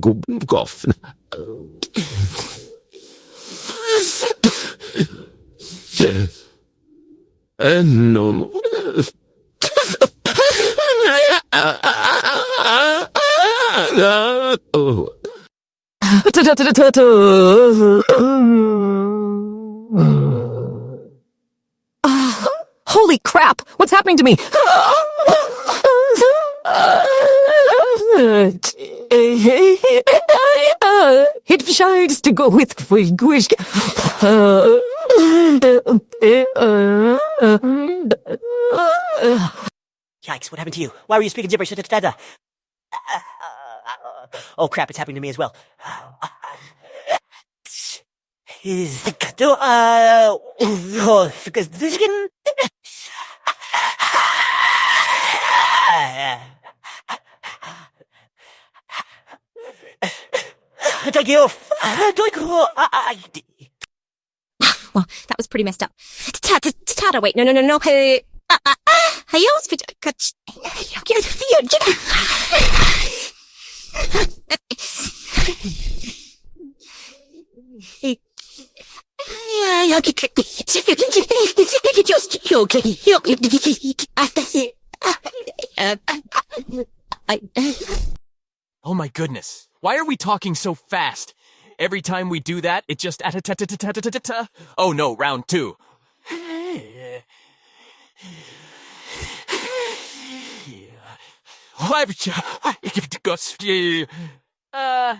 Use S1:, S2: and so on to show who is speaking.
S1: God goffen. No. Oh.
S2: Holy crap! What's happening to me? It decides to go with Wish.
S3: Yikes, what happened to you? Why were you speaking gibberish? Oh crap, it's happening to me as well. Is uh because this can
S4: Well, that was pretty messed up. Tata, wait, no, no, no, no. Hey, uh, uh, I.
S5: Oh my goodness. Why are we talking so fast? Every time we do that, it just Oh no, round two. Uh